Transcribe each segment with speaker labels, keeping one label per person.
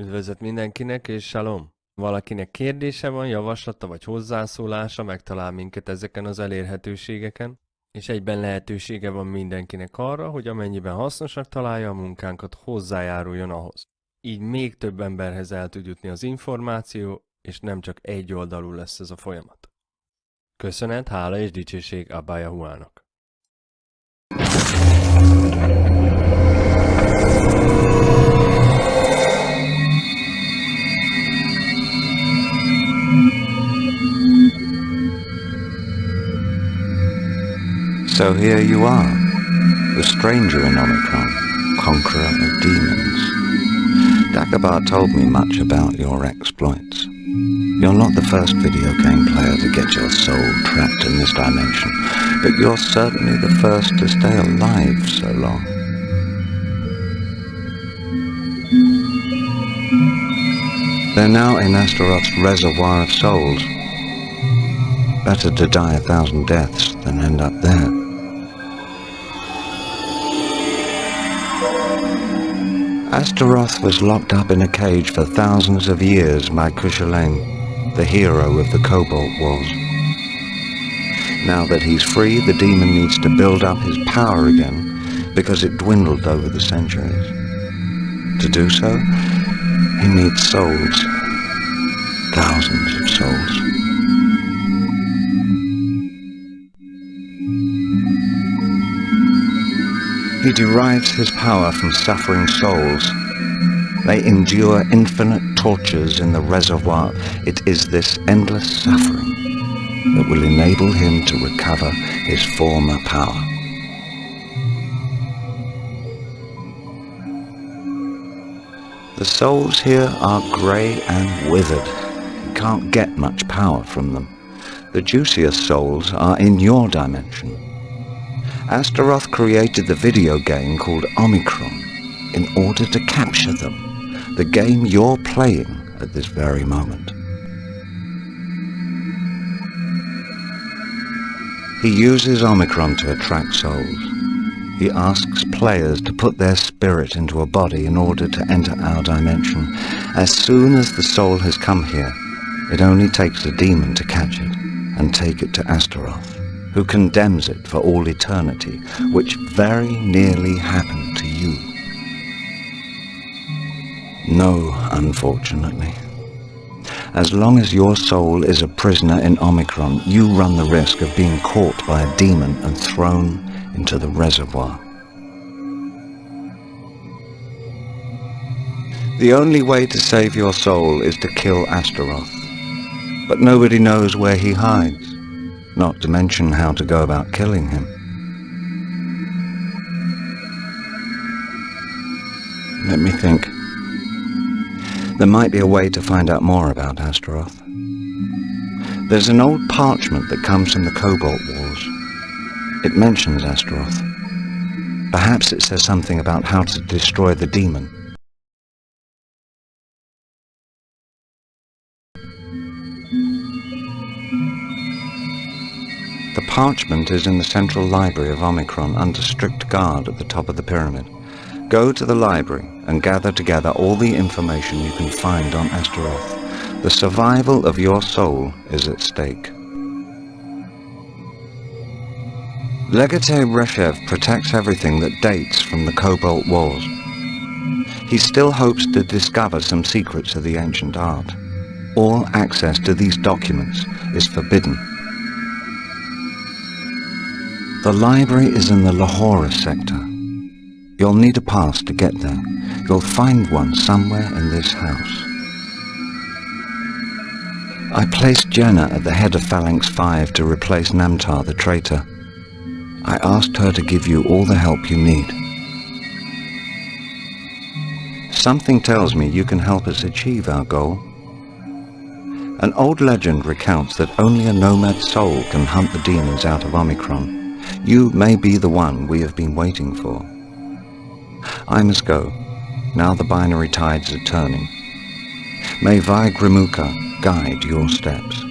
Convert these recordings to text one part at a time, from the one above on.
Speaker 1: Üdvözlet mindenkinek, és shalom! Valakinek kérdése van, javaslata vagy hozzászólása, megtalál minket ezeken az elérhetőségeken, és egyben lehetősége van mindenkinek arra, hogy amennyiben hasznosak találja a munkánkat, hozzájáruljon ahhoz. Így még több emberhez el tud jutni az információ, és nem csak egy oldalú lesz ez a folyamat. Köszönet, hála és dicsőség Abba Yahuának.
Speaker 2: So here you are, the stranger in Omikron, conqueror of demons. Dagobah told me much about your exploits. You're not the first video game player to get your soul trapped in this dimension, but you're certainly the first to stay alive so long. They're now in Astaroth's reservoir of souls. Better to die a thousand deaths than end up there. Astaroth was locked up in a cage for thousands of years by Kushulain, the hero of the Cobalt Wars. Now that he's free, the demon needs to build up his power again because it dwindled over the centuries. To do so, he needs souls. Thousands of souls. He derives his power from suffering souls. They endure infinite tortures in the reservoir. It is this endless suffering that will enable him to recover his former power. The souls here are grey and withered. You can't get much power from them. The juiciest souls are in your dimension. Astaroth created the video game called Omikron in order to capture them, the game you're playing at this very moment. He uses Omikron to attract souls. He asks players to put their spirit into a body in order to enter our dimension. As soon as the soul has come here, it only takes a demon to catch it and take it to Astaroth, who condemns it for all eternity, which very nearly happened to you. No, unfortunately. As long as your soul is a prisoner in Omikron, you run the risk of being caught by a demon and thrown into the reservoir. The only way to save your soul is to kill Astaroth. But nobody knows where he hides, not to mention how to go about killing him. Let me think. There might be a way to find out more about Astaroth. There's an old parchment that comes from the Cobalt Wars. It mentions Astaroth. Perhaps it says something about how to destroy the demon. The parchment is in the central library of Omikron under strict guard at the top of the pyramid. Go to the library and gather together all the information you can find on Astaroth. The survival of your soul is at stake. Legate Reshev protects everything that dates from the Cobalt Wars. He still hopes to discover some secrets of the ancient art. All access to these documents is forbidden. The library is in the Lahore sector. You'll need a pass to get there. You'll find one somewhere in this house. I placed Jenna at the head of Phalanx 5 to replace Namtar the traitor. I asked her to give you all the help you need. Something tells me you can help us achieve our goal. An old legend recounts that only a nomad soul can hunt the demons out of Omikron. You may be the one we have been waiting for. I must go. Now the binary tides are turning. May Vaigrimuka guide your steps.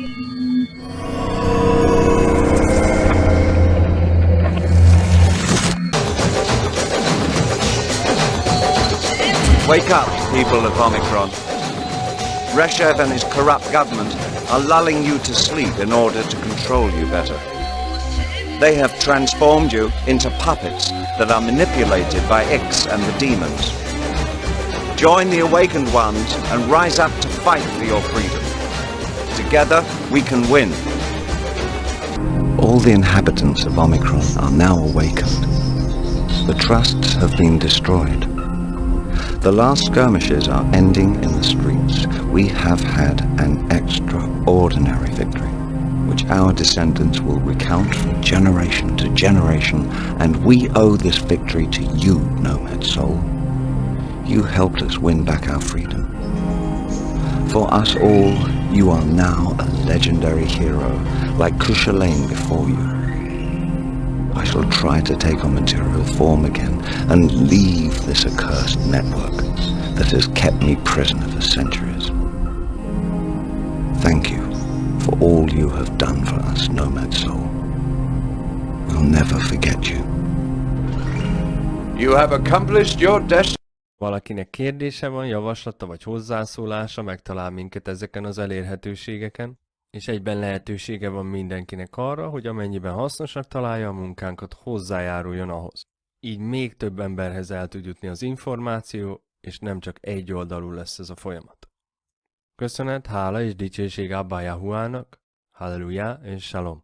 Speaker 2: Wake up, people of Omikron. Reshev and his corrupt government are lulling you to sleep in order to control you better. They have transformed you into puppets that are manipulated by X and the demons. Join the awakened ones and rise up to fight for your freedom. Together, we can win. All the inhabitants of Omikron are now awakened. The trusts have been destroyed. The last skirmishes are ending in the streets. We have had an extraordinary victory, which our descendants will recount from generation to generation, and we owe this victory to you, Nomad Soul. You helped us win back our freedom. For us all, you are now a legendary hero, like Kushulain before you. I shall try to take on material form again and leave this accursed network that has kept me prisoner for centuries. Thank you you have done for us, Nomad Soul. We'll never forget you.
Speaker 3: You have accomplished your destiny.
Speaker 1: Valakinek kérdése van, javaslata vagy hozzászólása, megtalál minket ezeken az elérhetőségeken, és egyben lehetősége van mindenkinek arra, hogy amennyiben hasznosak találja a munkánkat, hozzájáruljon ahhoz. Így még több emberhez el tud jutni az információ, és nem csak egy oldalú lesz ez a folyamat. Köszönet, hála és dicsőség Abba Yahuának, Aleluya es Shalom.